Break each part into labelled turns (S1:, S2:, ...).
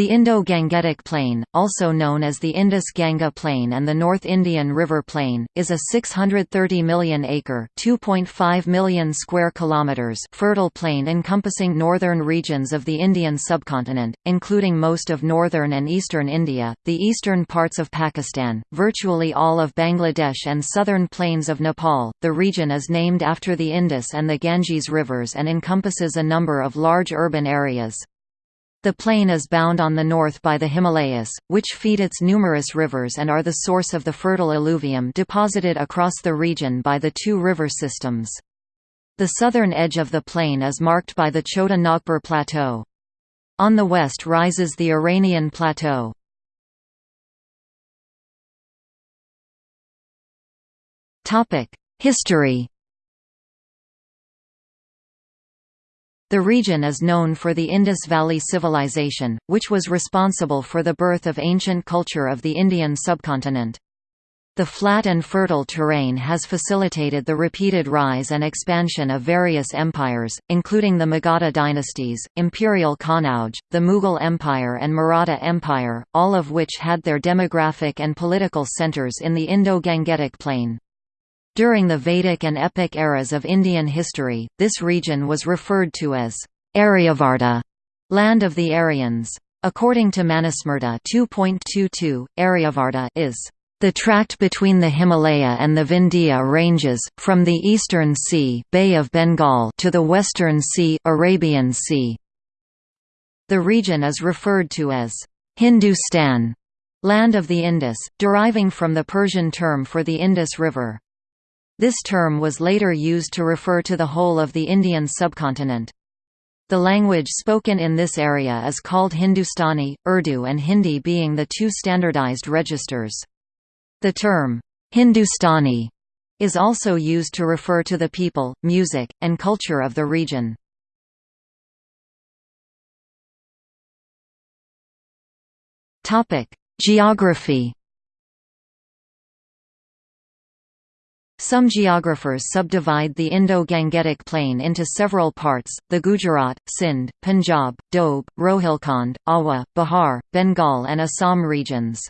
S1: The Indo-Gangetic Plain, also known as the Indus-Ganga Plain and the North Indian River Plain, is a 630 million-acre (2.5 million square kilometers) fertile plain encompassing northern regions of the Indian subcontinent, including most of northern and eastern India, the eastern parts of Pakistan, virtually all of Bangladesh and southern plains of Nepal. The region is named after the Indus and the Ganges rivers and encompasses a number of large urban areas. The plain is bound on the north by the Himalayas, which feed its numerous rivers and are the source of the fertile alluvium deposited across the region by the two river systems. The southern edge of the plain is marked by the Chota Nagpur Plateau. On the west rises the Iranian Plateau. History The region is known for the Indus Valley Civilization, which was responsible for the birth of ancient culture of the Indian subcontinent. The flat and fertile terrain has facilitated the repeated rise and expansion of various empires, including the Magadha dynasties, Imperial Kannauj, the Mughal Empire and Maratha Empire, all of which had their demographic and political centers in the Indo-Gangetic Plain. During the Vedic and epic eras of Indian history, this region was referred to as Aryavarta, land of the Aryans. According to Manusmriti 2.22, Aryavarta is the tract between the Himalaya and the Vindhya ranges, from the eastern sea Bay of Bengal to the western sea Arabian sea. The region is referred to as Hindustan, land of the Indus, deriving from the Persian term for the Indus River. This term was later used to refer to the whole of the Indian subcontinent. The language spoken in this area is called Hindustani, Urdu and Hindi being the two standardized registers. The term, Hindustani, is also used to refer to the people, music, and culture of the region. Geography Some geographers subdivide the Indo-Gangetic Plain into several parts, the Gujarat, Sindh, Punjab, Doab, Rohilkhand, Awadh, Bihar, Bengal and Assam regions.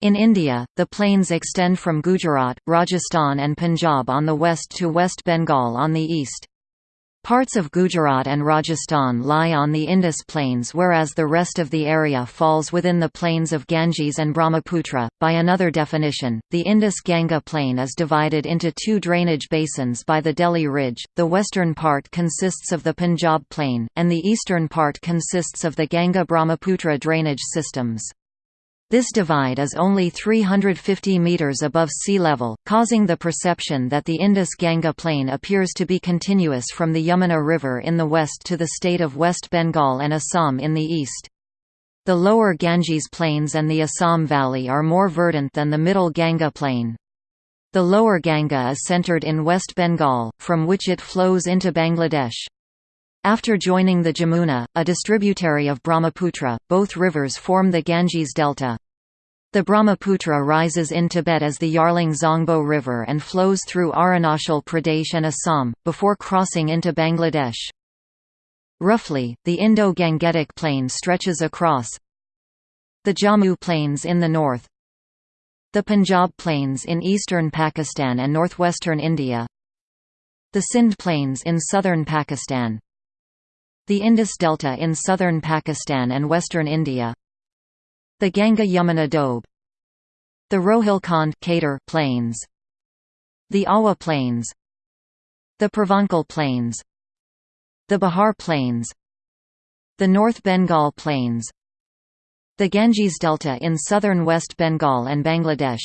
S1: In India, the plains extend from Gujarat, Rajasthan and Punjab on the west to West Bengal on the east. Parts of Gujarat and Rajasthan lie on the Indus Plains whereas the rest of the area falls within the plains of Ganges and Brahmaputra. By another definition, the Indus-Ganga Plain is divided into two drainage basins by the Delhi Ridge, the western part consists of the Punjab Plain, and the eastern part consists of the Ganga-Brahmaputra drainage systems. This divide is only 350 metres above sea level, causing the perception that the Indus-Ganga plain appears to be continuous from the Yamuna River in the west to the state of West Bengal and Assam in the east. The lower Ganges plains and the Assam Valley are more verdant than the middle Ganga plain. The lower Ganga is centred in West Bengal, from which it flows into Bangladesh. After joining the Jamuna, a distributary of Brahmaputra, both rivers form the Ganges Delta. The Brahmaputra rises in Tibet as the Yarlung Zangbo River and flows through Arunachal Pradesh and Assam, before crossing into Bangladesh. Roughly, the Indo-Gangetic Plain stretches across the Jammu Plains in the north, the Punjab Plains in eastern Pakistan and northwestern India, the Sindh Plains in southern Pakistan, the Indus Delta in southern Pakistan and western India The Ganga-Yamuna Doab The Rohilkhand Plains The Awadh Plains The Purvanchal Plains The Bihar Plains The North Bengal Plains the Ganges Delta in southern West Bengal and Bangladesh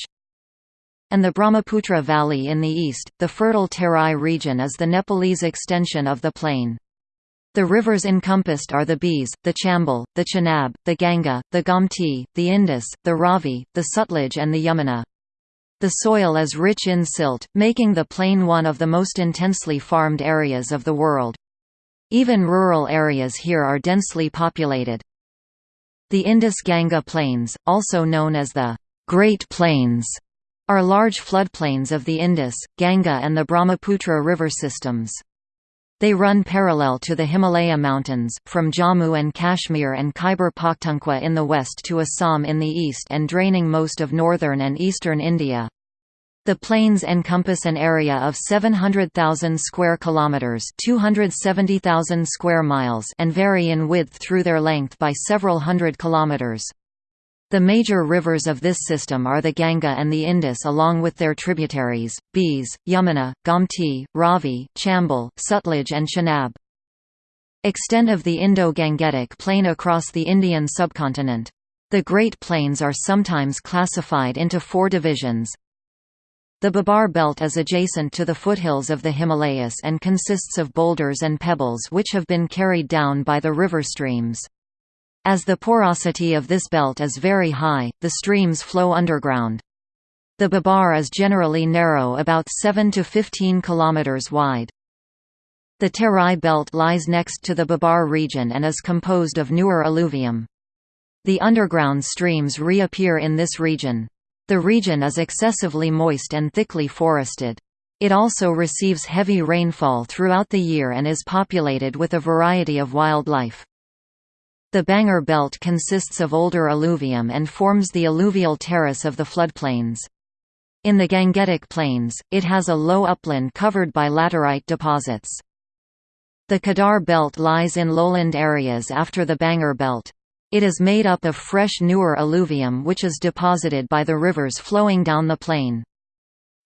S1: and the Brahmaputra Valley in the east. The fertile Terai region is the Nepalese extension of the plain. The rivers encompassed are the Beas, the Chambal, the Chenab, the Ganga, the Gomti, the Indus, the Ravi, the Sutlej and the Yamuna. The soil is rich in silt, making the plain one of the most intensely farmed areas of the world. Even rural areas here are densely populated. The Indus-Ganga Plains, also known as the Great Plains, are large floodplains of the Indus, Ganga and the Brahmaputra river systems. They run parallel to the Himalaya Mountains, from Jammu and Kashmir and Khyber Pakhtunkhwa in the west to Assam in the east and draining most of northern and eastern India. The plains encompass an area of 700,000 square kilometers, 270,000 square miles, and vary in width through their length by several hundred kilometers. The major rivers of this system are the Ganga and the Indus along with their tributaries, Beas, Yamuna, Gomti, Ravi, Chambal, Sutlej and Chenab. Extent of the Indo-Gangetic Plain across the Indian subcontinent. The Great Plains are sometimes classified into four divisions, the Bhabar Belt is adjacent to the foothills of the Himalayas and consists of boulders and pebbles which have been carried down by the river streams. As the porosity of this belt is very high, the streams flow underground. The Bhabar is generally narrow about 7 to 15 km wide. The Terai Belt lies next to the Bhabar region and is composed of newer alluvium. The underground streams reappear in this region. The region is excessively moist and thickly forested. It also receives heavy rainfall throughout the year and is populated with a variety of wildlife. The Bangar Belt consists of older alluvium and forms the alluvial terrace of the floodplains. In the Gangetic Plains, it has a low upland covered by laterite deposits. The Khadar Belt lies in lowland areas after the Bangar Belt. It is made up of fresh newer alluvium which is deposited by the rivers flowing down the plain.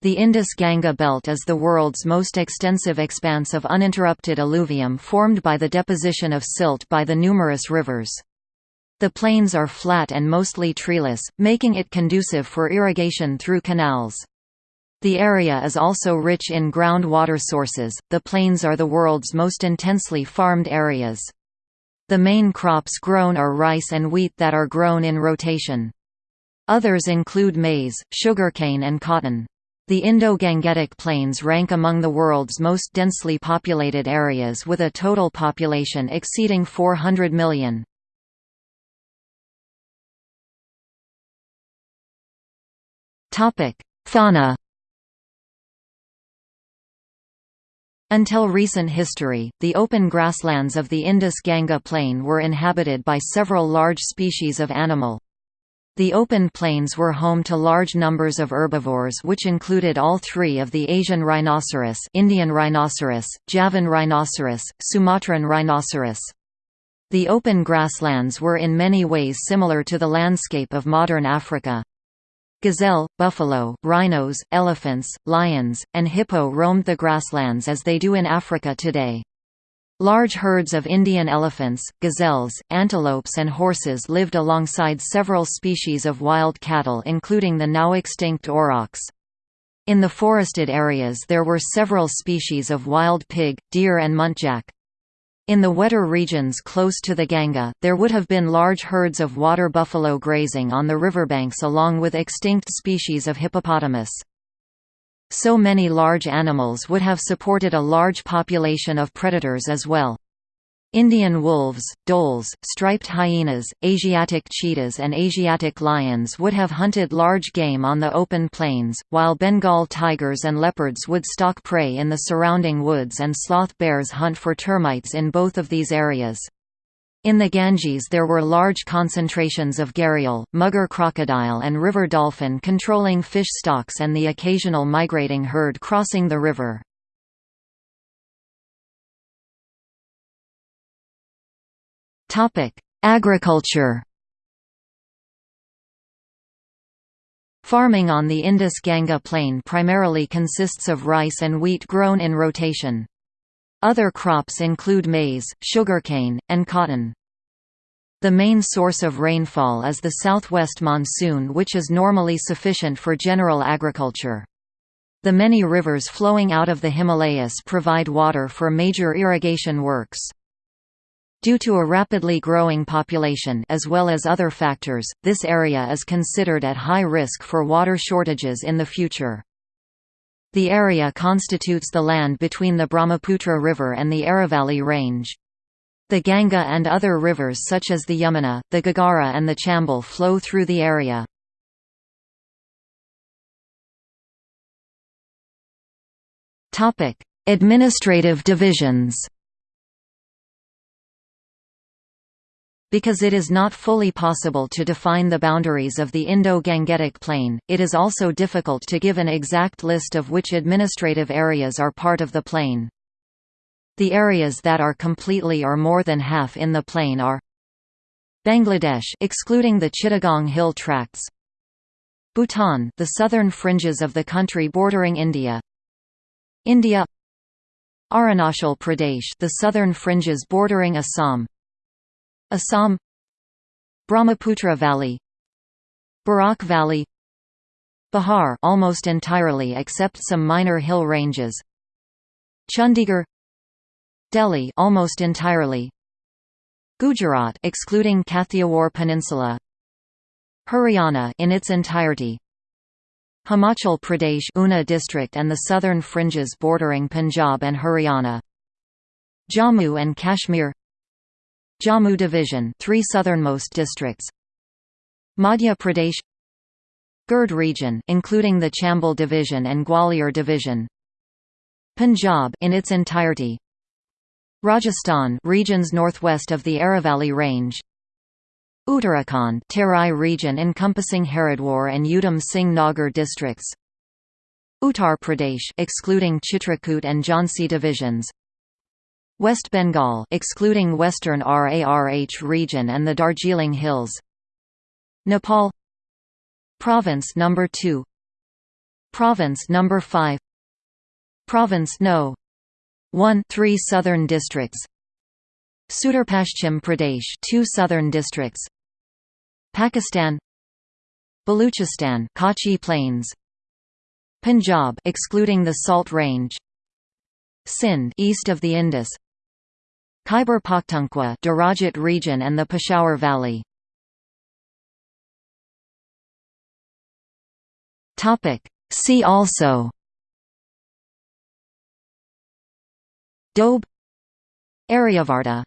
S1: The Indus-Ganga belt is the world's most extensive expanse of uninterrupted alluvium formed by the deposition of silt by the numerous rivers. The plains are flat and mostly treeless, making it conducive for irrigation through canals. The area is also rich in groundwater sources. The plains are the world's most intensely farmed areas. The main crops grown are rice and wheat that are grown in rotation. Others include maize, sugarcane and cotton. The Indo-Gangetic Plains rank among the world's most densely populated areas with a total population exceeding 400 million. Fauna Until recent history, the open grasslands of the Indus-Ganga plain were inhabited by several large species of animal. The open plains were home to large numbers of herbivores which included all three of the Asian rhinoceros Indian rhinoceros, Javan rhinoceros, Sumatran rhinoceros. The open grasslands were in many ways similar to the landscape of modern Africa. Gazelle, buffalo, rhinos, elephants, lions, and hippo roamed the grasslands as they do in Africa today. Large herds of Indian elephants, gazelles, antelopes and horses lived alongside several species of wild cattle including the now extinct aurochs. In the forested areas there were several species of wild pig, deer and muntjac. In the wetter regions close to the Ganga, there would have been large herds of water buffalo grazing on the riverbanks along with extinct species of hippopotamus. So many large animals would have supported a large population of predators as well. Indian wolves, dholes, striped hyenas, Asiatic cheetahs and Asiatic lions would have hunted large game on the open plains, while Bengal tigers and leopards would stalk prey in the surrounding woods and sloth bears hunt for termites in both of these areas. In the Ganges there were large concentrations of gharial, mugger crocodile and river dolphin controlling fish stocks and the occasional migrating herd crossing the river. Agriculture Farming on the Indus-Ganga plain primarily consists of rice and wheat grown in rotation. Other crops include maize, sugarcane, and cotton. The main source of rainfall is the southwest monsoon which is normally sufficient for general agriculture. The many rivers flowing out of the Himalayas provide water for major irrigation works. Due to a rapidly growing population as well as other factors, this area is considered at high risk for water shortages in the future. The area constitutes the land between the Brahmaputra River and the Aravalli Range. The Ganga and other rivers such as the Yamuna, the Ghaghara and the Chambal flow through the area. Administrative divisions Because it is not fully possible to define the boundaries of the Indo-Gangetic Plain, it is also difficult to give an exact list of which administrative areas are part of the plain. The areas that are completely or more than half in the plain are Bangladesh excluding the Chittagong Hill tracts Bhutan the southern fringes of the country bordering India India Arunachal Pradesh the southern fringes bordering Assam Assam Brahmaputra Valley Barak Valley Bihar almost entirely except some minor hill ranges Chandigarh Delhi almost entirely Gujarat excluding Kathiawar Peninsula Haryana in its entirety Himachal Pradesh Una district and the southern fringes bordering Punjab and Haryana Jammu and Kashmir Jammu division, three southernmost districts. Madhya Pradesh Gird region, including the Chambal division and Gwalior division. Punjab in its entirety. Rajasthan, regions northwest of the Aravalli range. Uttarakhand, Terai region encompassing Haridwar and Udham Singh Nagar districts. Uttar Pradesh, excluding Chitrakoot and Jhansi divisions. West Bengal excluding western RARH region and the Darjeeling Hills. Nepal. Province number 2 Province number 5 Province no. 1 3 southern districts. Sudurpashchim Pradesh 2 southern districts. Pakistan. Baluchistan Kachi Plains. Punjab excluding the Salt Range. Sindh east of the Indus Khyber Pakhtunkhwa Derajat region and the Peshawar Valley. Topic. See also. Doab Aryavarta